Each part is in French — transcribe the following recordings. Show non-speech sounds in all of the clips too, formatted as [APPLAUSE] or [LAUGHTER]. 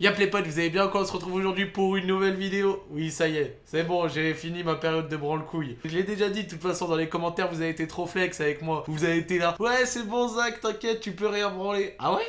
Y'a les potes, vous allez bien quand on se retrouve aujourd'hui pour une nouvelle vidéo Oui, ça y est, c'est bon, j'ai fini ma période de branle-couille. Je l'ai déjà dit, de toute façon, dans les commentaires, vous avez été trop flex avec moi. Vous avez été là, ouais, c'est bon Zach, t'inquiète, tu peux rien branler. Ah ouais?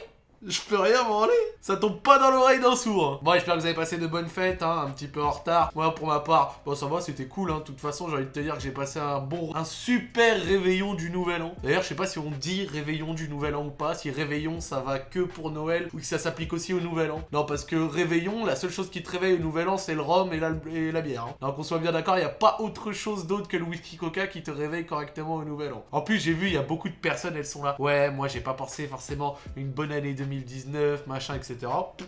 Je peux rien branler Ça tombe pas dans l'oreille d'un sourd Bon, j'espère que vous avez passé de bonnes fêtes, hein, un petit peu en retard. Moi, pour ma part, bon, ça va, c'était cool, hein. De toute façon, j'ai envie de te dire que j'ai passé un bon... Un super réveillon du Nouvel An. D'ailleurs, je sais pas si on dit réveillon du Nouvel An ou pas, si réveillon, ça va que pour Noël, ou que ça s'applique aussi au Nouvel An. Non, parce que réveillon, la seule chose qui te réveille au Nouvel An, c'est le rhum et la, bière. Hein. Donc, on soit bien d'accord, il n'y a pas autre chose d'autre que le whisky coca qui te réveille correctement au Nouvel An. En plus, j'ai vu, il y a beaucoup de personnes, elles sont là. Ouais, moi, j'ai pas pensé forcément une bonne année 2019, machin, etc.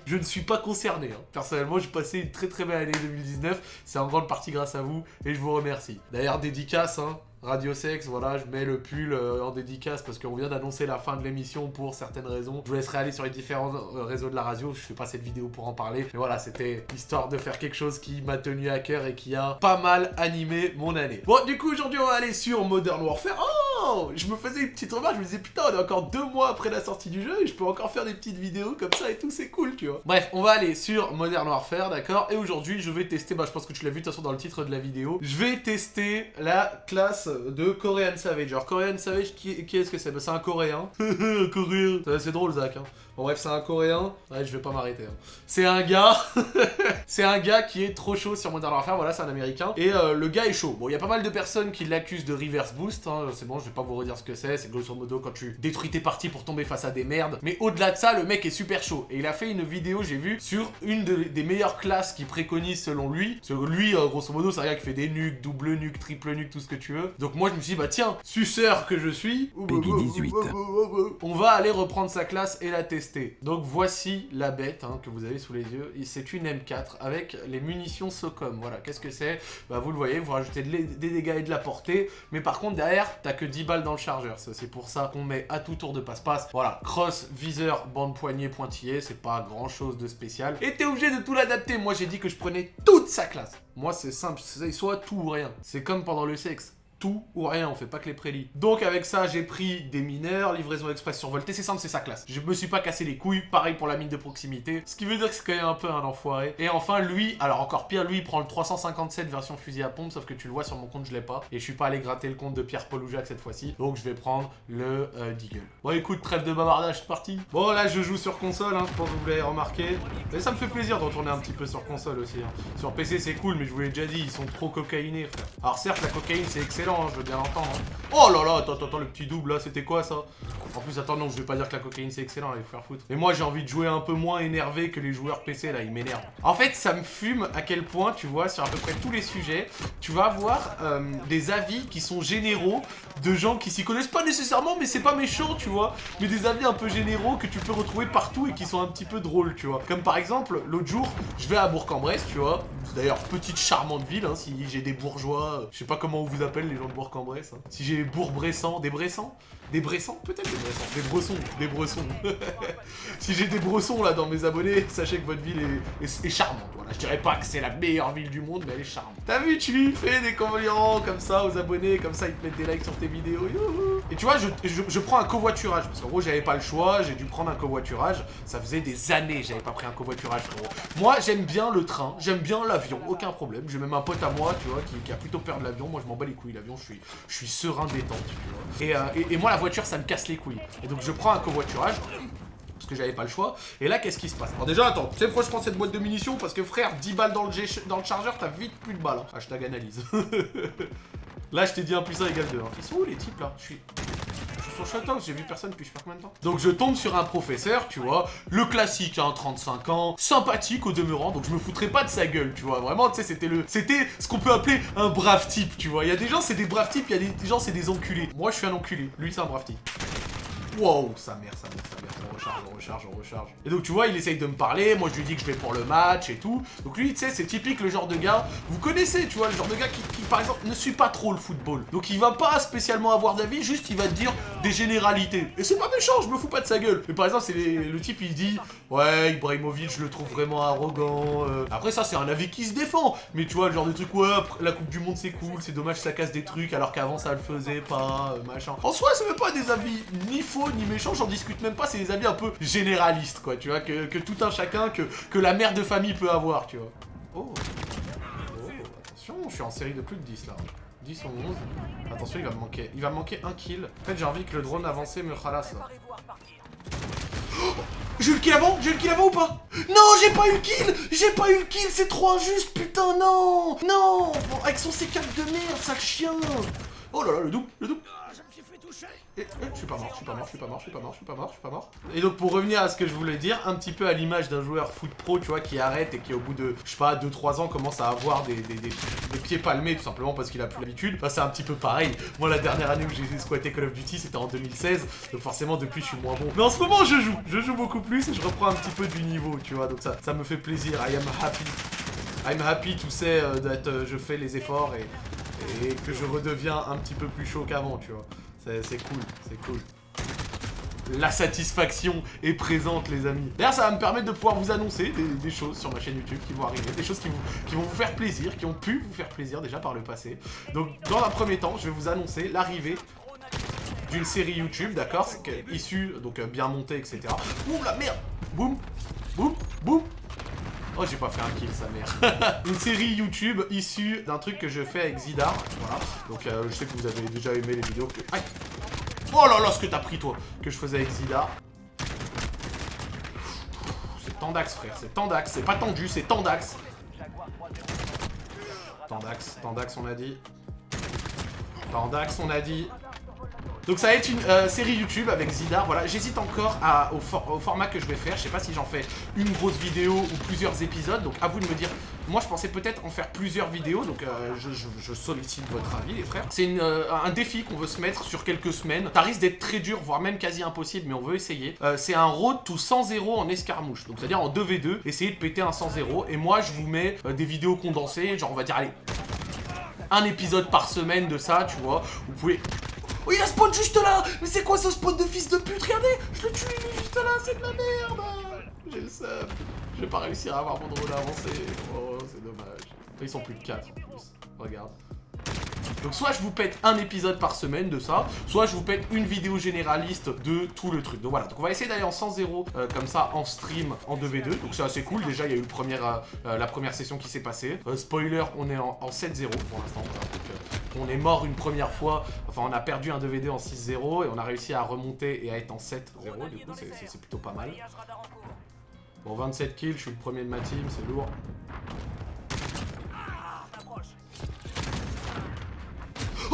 Je ne suis pas concerné. Hein. Personnellement, j'ai passé une très très belle année 2019. C'est en grande partie grâce à vous et je vous remercie. D'ailleurs, dédicace, hein, Radio Sex, voilà, je mets le pull euh, en dédicace parce qu'on vient d'annoncer la fin de l'émission pour certaines raisons. Je vous laisserai aller sur les différents euh, réseaux de la radio, je fais pas cette vidéo pour en parler. Mais voilà, c'était histoire de faire quelque chose qui m'a tenu à cœur et qui a pas mal animé mon année. Bon, du coup, aujourd'hui, on va aller sur Modern Warfare. Oh Je me faisais une petite remarque, je me disais, putain, on est encore deux mois après la sortie du jeu et je peux encore faire des petites vidéos comme ça et tout, c'est cool, tu vois. Bref, on va aller sur Modern Warfare, d'accord? Et aujourd'hui, je vais tester, bah je pense que tu l'as vu de toute façon dans le titre de la vidéo, je vais tester la classe de Korean Savage. Alors Korean Savage, qui, est-ce que c'est? Bah, C'est un Coréen. [LAUGHS] Coréen. C'est drôle Zach. Hein. Bon bref, c'est un coréen. Ouais, je vais pas m'arrêter. Hein. C'est un gars. [LAUGHS] c'est un gars qui est trop chaud sur Modern Warfare. Voilà, c'est un américain. Et euh, le gars est chaud. Bon, il y a pas mal de personnes qui l'accusent de reverse boost. Hein. C'est bon, je pas vous redire ce que c'est. C'est grosso modo quand tu détruis tes parties pour tomber face à des merdes. Mais au-delà de ça, le mec est super chaud. Et il a fait une vidéo, j'ai vu, sur une des meilleures classes qu'il préconise selon lui. Selon lui, euh, grosso modo, c'est un gars qui fait des nuques, double nuque, triple nuque, tout ce que tu veux. Donc moi, je me suis dit, bah tiens, suceur que je suis. Peggy 18. On va aller reprendre sa classe et la tester. Donc voici la bête hein, que vous avez sous les yeux. C'est une M4 avec les munitions SOCOM. Voilà, qu'est-ce que c'est? Bah vous le voyez, vous rajoutez des dégâts et de la portée. Mais par contre derrière, t'as que 10 balles dans le chargeur. C'est pour ça qu'on met à tout tour de passe-passe. Voilà, cross, viseur, bande poignée, pointillé. C'est pas grand chose de spécial. Et t'es obligé de tout l'adapter. Moi j'ai dit que je prenais toute sa classe. Moi c'est simple, c'est soit tout ou rien. C'est comme pendant le sexe ou rien, on fait pas que les prélis. Donc avec ça, j'ai pris des mineurs, livraison express survoltée, c'est simple, c'est sa classe. Je me suis pas cassé les couilles, pareil pour la mine de proximité, ce qui veut dire que c'est quand même un peu un enfoiré. Et enfin, lui, alors encore pire, lui, il prend le 357 version fusil à pompe, sauf que tu le vois sur mon compte, je l'ai pas. Et je suis pas allé gratter le compte de Pierre-Paul Oujac cette fois-ci, donc je vais prendre le euh, Deagle. Bon écoute, trêve de bavardage, c'est parti. Bon là, je joue sur console, hein, je pense que vous l'avez remarqué. Et ça me fait plaisir de retourner un petit peu sur console aussi. Hein. Sur PC, c'est cool, mais je vous l'ai déjà dit, ils sont trop cocaïnés, frère. Alors certes, la cocaïne, c'est excellent, hein, je veux bien l'entendre. Oh là là, attends, attends, le petit double là, c'était quoi ça? En plus, attends, non, je vais pas dire que la cocaïne c'est excellent, il faut faire foutre. Et moi, j'ai envie de jouer un peu moins énervé que les joueurs PC là, ils m'énervent. En fait, ça me fume à quel point, tu vois, sur à peu près tous les sujets, tu vas avoir euh, des avis qui sont généraux de gens qui s'y connaissent pas nécessairement, mais c'est pas méchant, tu vois. Mais des avis un peu généraux que tu peux retrouver partout et qui sont un petit peu drôles, tu vois. Comme par exemple, l'autre jour, je vais à Bourg-en-Bresse, tu vois. D'ailleurs, petite charmante ville, hein, si j'ai des bourgeois, euh, je sais pas comment on vous appelle les gens de Bourg-en-Bresse. Hein. Si j'ai Bourg-Bressant, des Bressans Des Bressans Peut-être des Bressans. Des Bressons, des Bressons. [LAUGHS] si j'ai des Bressons là dans mes abonnés, sachez que votre ville est, charmante. Voilà, je dirais pas que c'est la meilleure ville du monde, mais elle est charmante. T'as vu, tu lui fais des compliments comme ça aux abonnés, comme ça ils te mettent des likes sur tes vidéos. Et tu vois, je, prends un covoiturage, parce qu'en gros j'avais pas le choix, j'ai dû prendre un covoiturage. Ça faisait des années j'avais pas pris un covoiturage, frérot. Moi, j'aime bien le train, j'aime bien l'avion, aucun problème. J'ai même un pote à moi, tu vois, qui, a plutôt peur de l'avion. Moi, je m'en bats les couilles, l'avion, je suis, je suis serein détente, tu vois. Euh, et, moi, la voiture, ça me casse les couilles. Et donc, je prends un covoiturage parce que j'avais pas le choix. Et là, qu'est-ce qui se passe? Alors déjà, attends, tu sais pourquoi je prends cette boîte de munitions? Parce que frère, 10 balles dans le, dans le chargeur, t'as vite plus de balles. Hein. Hashtag analyse. [LAUGHS] là, je t'ai dit un puissant égal 2. Hein. Ils sont où les types là? Je suis sur j'ai vu personne depuis je sais. Donc je tombe sur un professeur, tu vois, le classique, hein, 35 ans, sympathique au demeurant, donc je me foutrais pas de sa gueule, tu vois, vraiment, tu sais, c'était le, c'était ce qu'on peut appeler un brave type, tu vois. Il y a des gens, c'est des braves types, il y a des gens, c'est des enculés. Moi, je suis un enculé, lui, c'est un brave type. Wow, sa mère, sa mère, sa mère, on recharge, on recharge, on recharge. Et donc tu vois, il essaye de me parler, moi je lui dis que je vais pour le match et tout. Donc lui, tu sais, c'est typique le genre de gars, vous connaissez, tu vois, le genre de gars qui, par exemple, ne suit pas trop le football. Donc il va pas spécialement avoir d'avis, juste il va te dire des généralités. Et c'est pas méchant, je me fous pas de sa gueule. Mais par exemple, c'est le type, il dit, ouais, Ibrahimovic, je le trouve vraiment arrogant. Euh. Après ça, c'est un avis qui se défend. Mais tu vois, le genre de truc, ouais, la Coupe du Monde c'est cool, c'est dommage ça casse des trucs alors qu'avant ça le faisait pas, euh, machin. En soi, ça veut pas des avis ni faux ni méchants, j'en discute même pas, c'est des avis un peu généralistes, quoi, tu vois, que, que tout un chacun, que, que la mère de famille peut avoir, tu vois. Oh. Oh, attention, je suis en série de plus de 10 là. 10 ou 11. Attention, il va me manquer. Il va me manquer un kill. En fait, j'ai envie que le drone avancé me ralasse là. Oh j'ai eu le kill avant J'ai eu le kill avant ou pas? Non, j'ai pas eu le kill J'ai pas eu le kill, c'est trop injuste, putain, non Non Avec son C4 de merde, sale chien Oh là là, le double, le double et, et, je suis pas mort, je suis pas mort, je suis pas mort, je suis pas mort, je suis pas mort, je suis pas mort. Et donc pour revenir à ce que je voulais dire, un petit peu à l'image d'un joueur foot pro, tu vois, qui arrête et qui au bout de, je sais pas, 2-3 ans commence à avoir des, des, des, pieds palmés tout simplement parce qu'il a plus l'habitude, c'est un petit peu pareil. Moi la dernière année où j'ai squatté Call of Duty c'était en 2016, donc forcément depuis je suis moins bon. Mais en ce moment je joue, je joue beaucoup plus et je reprends un petit peu du niveau, tu vois, donc ça, ça me fait plaisir, I am happy. I'm happy to say euh, euh, je fais les efforts et que je redeviens un petit peu plus chaud qu'avant, tu vois. C'est cool, c'est cool la satisfaction est présente les amis. D'ailleurs ça va me permettre de pouvoir vous annoncer des, choses sur ma chaîne YouTube qui vont arriver, des choses qui, vont vous faire plaisir, qui ont pu vous faire plaisir déjà par le passé. Donc dans un premier temps, je vais vous annoncer l'arrivée d'une série YouTube, d'accord Issue, donc euh, bien montée, etc. Ouh la merde Boum Boum Boum Oh, j'ai pas fait un kill, sa mère. [LAUGHS] Une série YouTube issue d'un truc que je fais avec Zidar. Voilà. Donc, euh, je sais que vous avez déjà aimé les vidéos que... Aïe Oh là là, ce que t'as pris, toi Que je faisais avec Zidar. C'est Tandax, frère. C'est Tandax. C'est pas tendu, c'est Tandax. Tandax, Tandax, on a dit. Tandax, on a dit. Donc ça va être une euh, série YouTube avec Zidar, voilà, j'hésite encore au, format que je vais faire, je sais pas si j'en fais une grosse vidéo ou plusieurs épisodes, donc à vous de me dire, moi je pensais peut-être en faire plusieurs vidéos, donc euh, je, sollicite votre avis les frères. C'est euh, un défi qu'on veut se mettre sur quelques semaines, ça risque d'être très dur, voire même quasi impossible, mais on veut essayer. c'est un road to 100-0 en escarmouche, donc c'est-à-dire en 2v2, essayer de péter un 100-0, et moi je vous mets des vidéos condensées, genre on va dire, allez, un épisode par semaine de ça, tu vois, vous pouvez Oh, il a spawn juste là Mais c'est quoi ce spawn de fils de pute? Regardez Je le tue, juste là, c'est de la merde J'ai le seum. Je vais pas réussir à avoir mon drone avancé. Oh, c'est dommage. Ils sont plus de 4 en plus. Regarde. Donc soit je vous pète un épisode par semaine de ça, soit je vous pète une vidéo généraliste de tout le truc. Donc voilà, donc on va essayer d'aller en 100-0 euh, comme ça en stream en 2v2. Donc c'est assez cool, déjà il y a eu le premier, euh, euh, la première session qui s'est passée. spoiler, on est en, 7-0 pour l'instant. on est mort une première fois, enfin on a perdu un 2v2 en 6-0 et on a réussi à remonter et à être en 7-0. Du coup c'est plutôt pas mal. Bon 27 kills, je suis le premier de ma team, c'est lourd.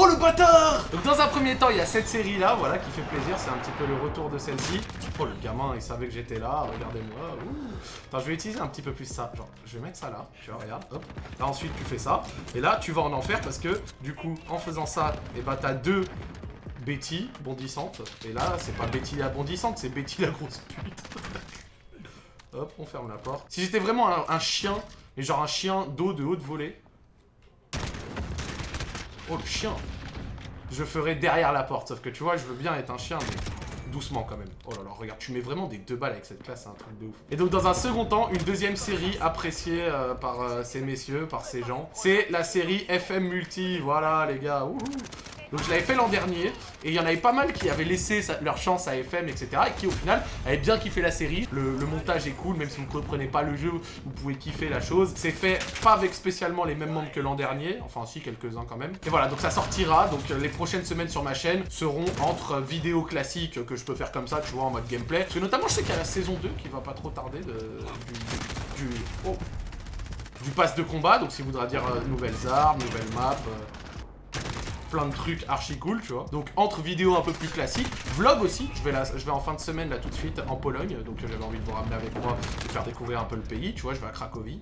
Oh le bâtard Donc dans un premier temps, il y a cette série là, voilà, qui fait plaisir, c'est un petit peu le retour de celle-ci. Oh le gamin, il savait que j'étais là, regardez-moi. Attends, je vais utiliser un petit peu plus ça. Genre, je vais mettre ça là, tu vois, regarde, hop. Là ensuite tu fais ça. Et là, tu vas en enfer parce que, du coup, en faisant ça, et eh bah ben, t'as deux Betty bondissantes. Et là, c'est pas Betty la bondissante, c'est Betty la grosse pute. [LAUGHS] hop, on ferme la porte. Si j'étais vraiment un, un chien, mais genre un chien d'eau de haute volée, Oh, le chien Je ferai derrière la porte, sauf que tu vois, je veux bien être un chien, mais doucement quand même. Oh là là, regarde, tu mets vraiment des deux balles avec cette classe, c'est un truc de ouf. Et donc dans un second temps, une deuxième série appréciée euh, par euh, ces messieurs, par ces gens, c'est la série FM Multi, voilà les gars. Donc je l'avais fait l'an dernier, et il y en avait pas mal qui avaient laissé leur chance à FM, etc. Et qui au final avaient bien kiffé la série. Le, montage est cool, même si vous ne comprenez pas le jeu, vous pouvez kiffer la chose. C'est fait pas avec spécialement les mêmes membres que l'an dernier, enfin si, quelques-uns quand même. Et voilà, donc ça sortira, donc euh, les prochaines semaines sur ma chaîne seront entre vidéos classiques que je peux faire comme ça, tu vois, en mode gameplay. Parce que notamment, je sais qu'il y a la saison 2 qui va pas trop tarder de, du, du, oh, du pass de combat, donc ça voudra dire euh, nouvelles armes, nouvelles maps... Euh, plein de trucs archi cool, tu vois. Donc entre vidéos un peu plus classiques, vlog aussi, je vais, là, je vais en fin de semaine là tout de suite en Pologne, donc j'avais envie de vous ramener avec moi et faire découvrir un peu le pays, tu vois, je vais à Cracovie.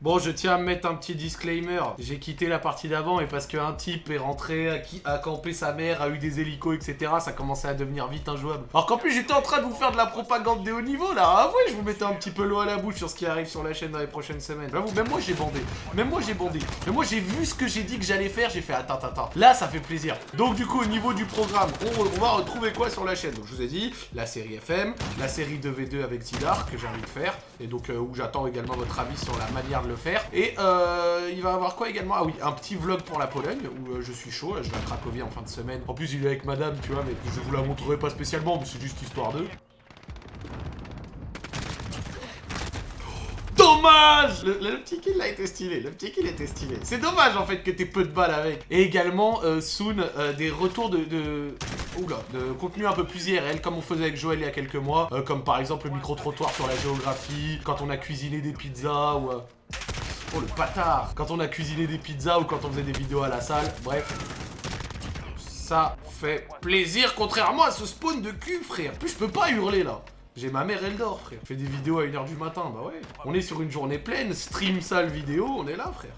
Bon, je tiens à mettre un petit disclaimer. J'ai quitté la partie d'avant et parce qu'un type est rentré, a, qui, campé sa mère, a eu des hélicos, etc., ça commençait à devenir vite injouable. Alors qu'en plus, j'étais en train de vous faire de la propagande des hauts niveaux, là. Ah ouais, je vous mettais un petit peu l'eau à la bouche sur ce qui arrive sur la chaîne dans les prochaines semaines. J'avoue, même moi, j'ai bandé. Même moi, j'ai bandé. Mais moi, j'ai vu ce que j'ai dit que j'allais faire, j'ai fait attends, attends, attends. Là, ça fait plaisir. Donc, du coup, au niveau du programme, on, va retrouver quoi sur la chaîne? Donc, je vous ai dit, la série FM, la série 2v2 avec Tidar, que j'ai envie de faire, et donc, euh, où j'attends également votre avis sur la manière de le faire. Et euh, il va avoir quoi également? Ah oui, un petit vlog pour la Pologne, où euh, je suis chaud, je vais à Cracovie en fin de semaine. En plus, il est avec madame, tu vois, mais je vous la montrerai pas spécialement, mais c'est juste histoire d'eux. Dommage le, le petit kill a été stylé, le petit kill était stylé. C'est dommage en fait que t'aies peu de balles avec. Et également, euh, Soon, euh, des retours de, de... Oula, de contenu un peu plus IRL, comme on faisait avec Joël il y a quelques mois. euh, comme par exemple le micro-trottoir sur la géographie, quand on a cuisiné des pizzas ou... euh, Oh le bâtard Quand on a cuisiné des pizzas ou quand on faisait des vidéos à la salle, bref. Ça fait plaisir, contrairement à ce spawn de cul, frère. Plus, je peux pas hurler, là. J'ai ma mère, elle dort, frère. Je fais des vidéos à 1h du matin, bah ouais. On est sur une journée pleine, stream, salle, vidéo, on est là, frère.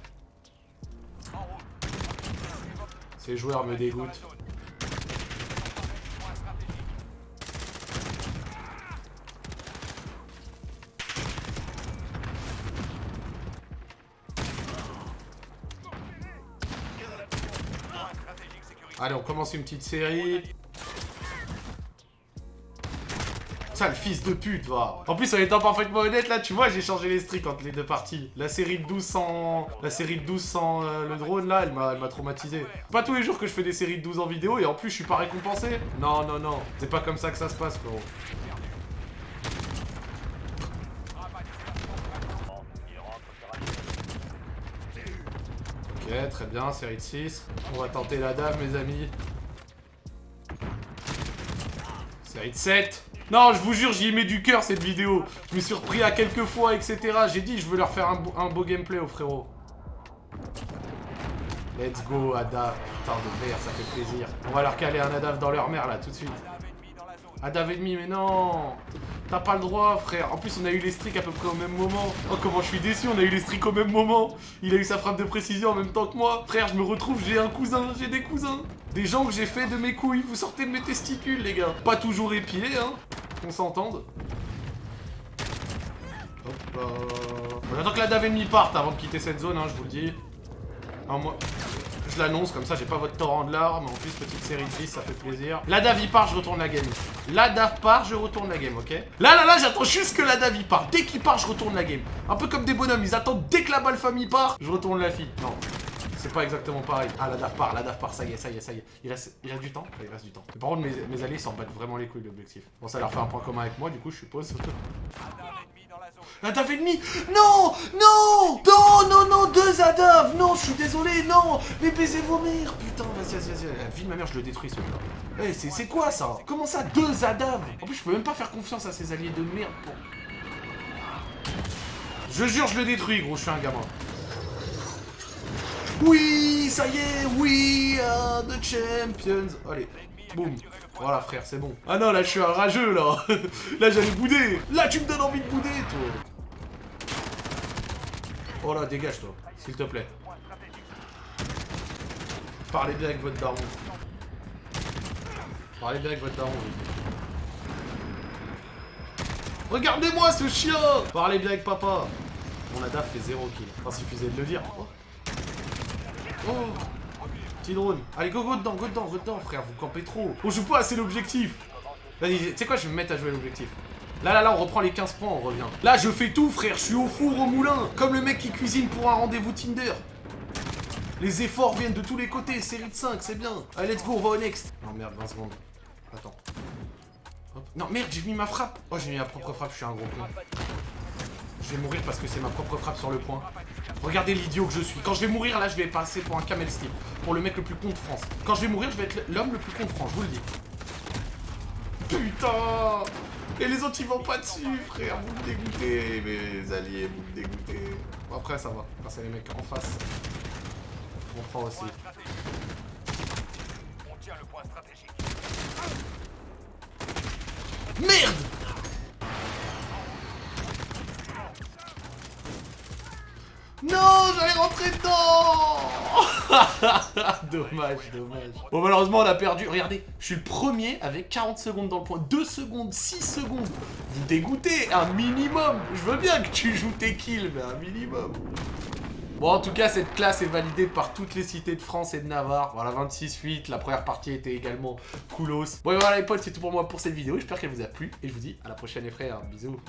Ces joueurs me dégoûtent. Allez, on commence une petite série. Ça, le fils de pute, va. En plus, en étant parfaitement honnête, là, tu vois, j'ai changé les streaks entre les deux parties. La série de 12 sans... La série de 12 sans euh, le drone, là, elle m'a traumatisé. Pas tous les jours que je fais des séries de 12 en vidéo, et en plus, je suis pas récompensé. Non, non, non. C'est pas comme ça que ça se passe, frérot. Ok, très bien, série de 6. On va tenter la mes amis. Série de 7. Non, je vous jure, j'y mets du cœur cette vidéo. Je me suis repris à quelques fois, etc. J'ai dit, je veux leur faire un, beau- gameplay aux frérots. Let's go, Adav. Putain de merde, ça fait plaisir. On va leur caler un Adav dans leur mère, là, tout de suite. Adav ennemi, mais non T'as pas le droit, frère. En plus, on a eu les streaks à peu près au même moment. Oh, comment je suis déçu, on a eu les streaks au même moment. Il a eu sa frappe de précision en même temps que moi. Frère, je me retrouve, j'ai un cousin, j'ai des cousins. Des gens que j'ai fait de mes couilles. Vous sortez de mes testicules, les gars. Pas toujours épilés, hein. Qu'on s'entende. Hop là. On attend que la dave ennemie parte avant de quitter cette zone, hein, je vous le dis. Ah, moi, je l'annonce, comme ça j'ai pas votre torrent de larmes. En plus, petite série de 10, ça fait plaisir. La dave il part, je retourne la game. La dave part, je retourne la game, ok? Là, là, là, j'attends juste que la dave il part. Dès qu'il part, je retourne la game. Un peu comme des bonhommes, ils attendent dès que la balle famille part, je retourne la fille. Non. C'est pas exactement pareil. Ah, la dave part, la dave part, ça y est, ça y est, ça y est. Il reste, il reste du temps? Il reste du temps. Par contre, mes, mes alliés s'en battent vraiment les couilles, l'objectif. Bon, ça leur fait un point commun avec moi, du coup, je suppose. La dave ennemie Non Non Non, non, non, deux Adav Non, je suis désolé, non Mais baisez vos mères Putain, vas-y, vas-y, vas-y. La vie de ma mère, je le détruis, celui-là. Eh, c'est quoi, ça? Comment ça, deux Adav En plus, je peux même pas faire confiance à ces alliés de merde. Je jure, je le détruis, gros, je suis un gamin. Oui, ça y est, oui, uh, the champions. Allez, boum. Voilà, frère, c'est bon. Ah non, là, je suis un rageux, là. [LAUGHS] là, j'allais bouder. Là, tu me donnes envie de bouder, toi. Oh là, dégage, toi, s'il te plaît. Parlez bien avec votre daron. Parlez bien avec votre daron. Regardez-moi ce chien Parlez bien avec papa Mon ADAF fait 0 kill. Enfin, suffisait de le dire. Oh. Oh Petit drone. Allez, go, go dedans, go dedans, go dedans, frère. Vous campez trop. On joue pas assez l'objectif. Vas-y, tu sais quoi, je vais me mettre à jouer l'objectif. Là, là, là, on reprend les 15 points, on revient. Là, je fais tout, frère. Je suis au four, au moulin. Comme le mec qui cuisine pour un rendez-vous Tinder. Les efforts viennent de tous les côtés. Série de 5, c'est bien. Allez, let's go, on va au next. Non, merde, 20 secondes. Attends. Non, merde, j'ai mis ma frappe. Oh, j'ai mis ma propre frappe, je suis un gros con. Je vais mourir parce que c'est ma propre frappe sur le point. Regardez l'idiot que je suis. Quand je vais mourir, là, je vais passer pour un camel steel. Pour le mec le plus con de France. Quand je vais mourir, je vais être l'homme le plus con de France, je vous le dis. Putain Et les autres, ils vont pas dessus, frère. Vous me dégoûtez, mes alliés, vous me dégoûtez. Bon, après, ça va. Quand c'est les mecs en face, on prend aussi. Merde Non, j'allais rentrer dedans [LAUGHS] Dommage, dommage. Bon, malheureusement, on a perdu. Regardez, je suis le premier avec 40 secondes dans le point. 2 secondes, 6 secondes. Vous dégoûtez, un minimum. Je veux bien que tu joues tes kills, mais un minimum. Bon, en tout cas, cette classe est validée par toutes les cités de France et de Navarre. Voilà, 26-8. La première partie était également coolos. Bon, et voilà, les potes, c'est tout pour moi pour cette vidéo. J'espère qu'elle vous a plu. Et je vous dis à la prochaine, les frères. Bisous.